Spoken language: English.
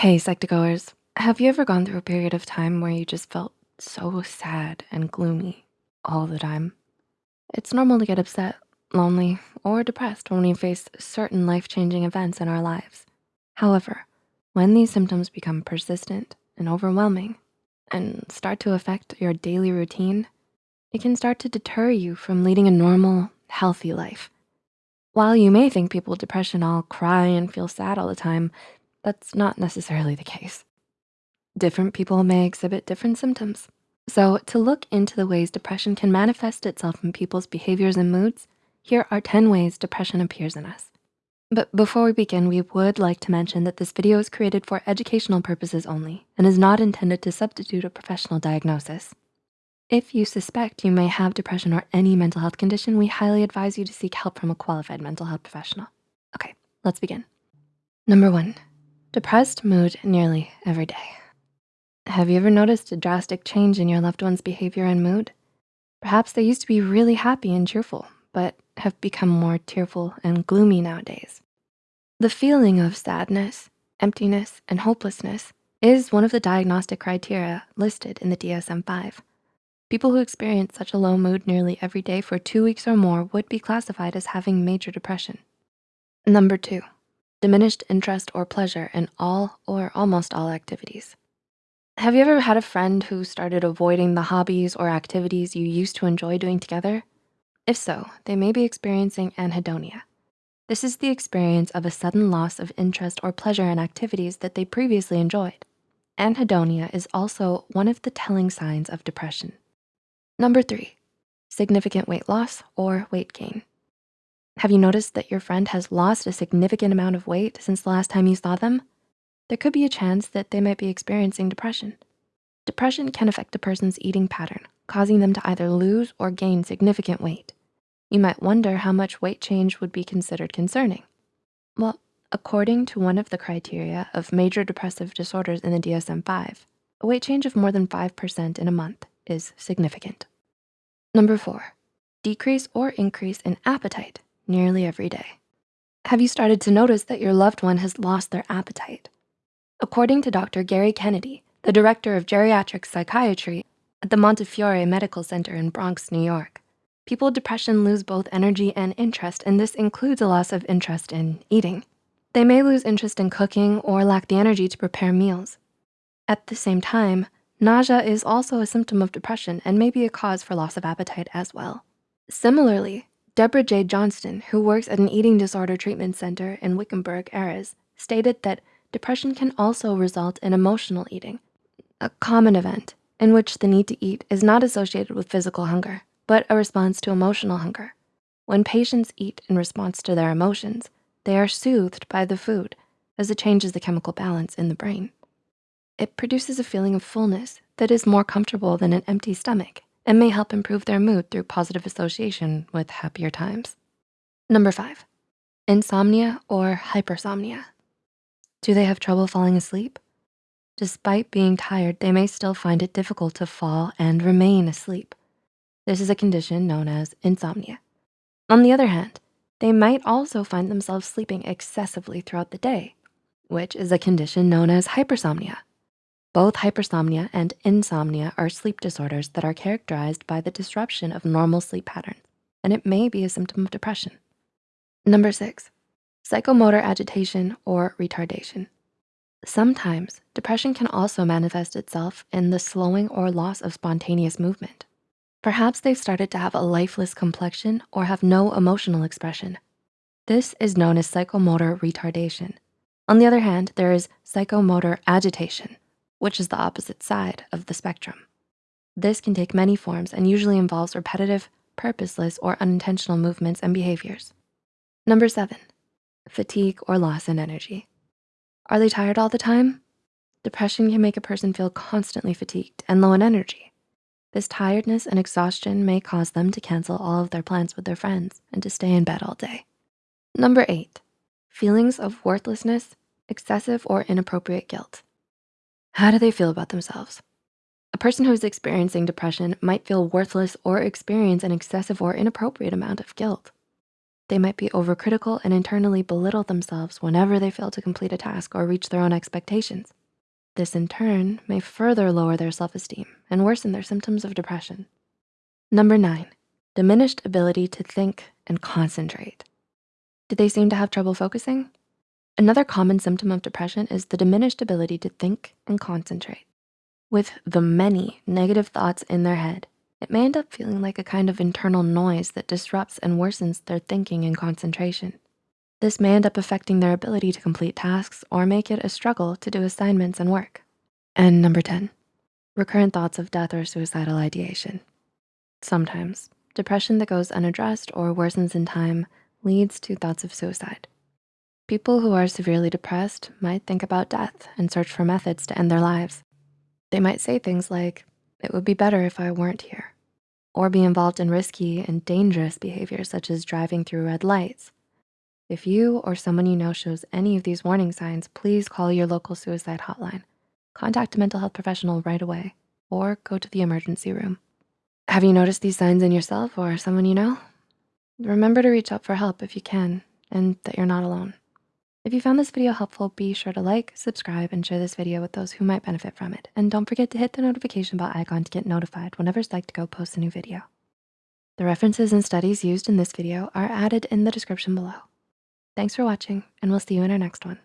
Hey, Psych2Goers. Have you ever gone through a period of time where you just felt so sad and gloomy all the time? It's normal to get upset, lonely, or depressed when we face certain life-changing events in our lives. However, when these symptoms become persistent and overwhelming and start to affect your daily routine, it can start to deter you from leading a normal, healthy life. While you may think people with depression all cry and feel sad all the time, that's not necessarily the case. Different people may exhibit different symptoms. So to look into the ways depression can manifest itself in people's behaviors and moods, here are 10 ways depression appears in us. But before we begin, we would like to mention that this video is created for educational purposes only and is not intended to substitute a professional diagnosis. If you suspect you may have depression or any mental health condition, we highly advise you to seek help from a qualified mental health professional. Okay, let's begin. Number one, depressed mood nearly every day. Have you ever noticed a drastic change in your loved one's behavior and mood? Perhaps they used to be really happy and cheerful, but have become more tearful and gloomy nowadays. The feeling of sadness, emptiness, and hopelessness is one of the diagnostic criteria listed in the DSM-5. People who experience such a low mood nearly every day for two weeks or more would be classified as having major depression. Number two, diminished interest or pleasure in all or almost all activities. Have you ever had a friend who started avoiding the hobbies or activities you used to enjoy doing together? If so, they may be experiencing anhedonia. This is the experience of a sudden loss of interest or pleasure in activities that they previously enjoyed. Anhedonia is also one of the telling signs of depression. Number three, significant weight loss or weight gain. Have you noticed that your friend has lost a significant amount of weight since the last time you saw them? there could be a chance that they might be experiencing depression. Depression can affect a person's eating pattern, causing them to either lose or gain significant weight. You might wonder how much weight change would be considered concerning. Well, according to one of the criteria of major depressive disorders in the DSM-5, a weight change of more than 5% in a month is significant. Number four, decrease or increase in appetite nearly every day. Have you started to notice that your loved one has lost their appetite? According to Dr. Gary Kennedy, the director of geriatric psychiatry at the Montefiore Medical Center in Bronx, New York, people with depression lose both energy and interest, and this includes a loss of interest in eating. They may lose interest in cooking or lack the energy to prepare meals. At the same time, nausea is also a symptom of depression and may be a cause for loss of appetite as well. Similarly, Deborah J. Johnston, who works at an eating disorder treatment center in Wickenburg, Ares, stated that depression can also result in emotional eating, a common event in which the need to eat is not associated with physical hunger, but a response to emotional hunger. When patients eat in response to their emotions, they are soothed by the food as it changes the chemical balance in the brain. It produces a feeling of fullness that is more comfortable than an empty stomach and may help improve their mood through positive association with happier times. Number five, insomnia or hypersomnia. Do they have trouble falling asleep? Despite being tired, they may still find it difficult to fall and remain asleep. This is a condition known as insomnia. On the other hand, they might also find themselves sleeping excessively throughout the day, which is a condition known as hypersomnia. Both hypersomnia and insomnia are sleep disorders that are characterized by the disruption of normal sleep patterns, and it may be a symptom of depression. Number six, psychomotor agitation or retardation. Sometimes depression can also manifest itself in the slowing or loss of spontaneous movement. Perhaps they've started to have a lifeless complexion or have no emotional expression. This is known as psychomotor retardation. On the other hand, there is psychomotor agitation, which is the opposite side of the spectrum. This can take many forms and usually involves repetitive, purposeless, or unintentional movements and behaviors. Number seven, fatigue, or loss in energy. Are they tired all the time? Depression can make a person feel constantly fatigued and low in energy. This tiredness and exhaustion may cause them to cancel all of their plans with their friends and to stay in bed all day. Number eight, feelings of worthlessness, excessive or inappropriate guilt. How do they feel about themselves? A person who is experiencing depression might feel worthless or experience an excessive or inappropriate amount of guilt. They might be overcritical and internally belittle themselves whenever they fail to complete a task or reach their own expectations. This in turn may further lower their self-esteem and worsen their symptoms of depression. Number nine, diminished ability to think and concentrate. Do they seem to have trouble focusing? Another common symptom of depression is the diminished ability to think and concentrate. With the many negative thoughts in their head, it may end up feeling like a kind of internal noise that disrupts and worsens their thinking and concentration. This may end up affecting their ability to complete tasks or make it a struggle to do assignments and work. And number 10, recurrent thoughts of death or suicidal ideation. Sometimes depression that goes unaddressed or worsens in time leads to thoughts of suicide. People who are severely depressed might think about death and search for methods to end their lives. They might say things like, it would be better if I weren't here, or be involved in risky and dangerous behaviors such as driving through red lights. If you or someone you know shows any of these warning signs, please call your local suicide hotline. Contact a mental health professional right away or go to the emergency room. Have you noticed these signs in yourself or someone you know? Remember to reach out for help if you can and that you're not alone. If you found this video helpful, be sure to like, subscribe, and share this video with those who might benefit from it. And don't forget to hit the notification bell icon to get notified whenever Psych2Go posts a new video. The references and studies used in this video are added in the description below. Thanks for watching, and we'll see you in our next one.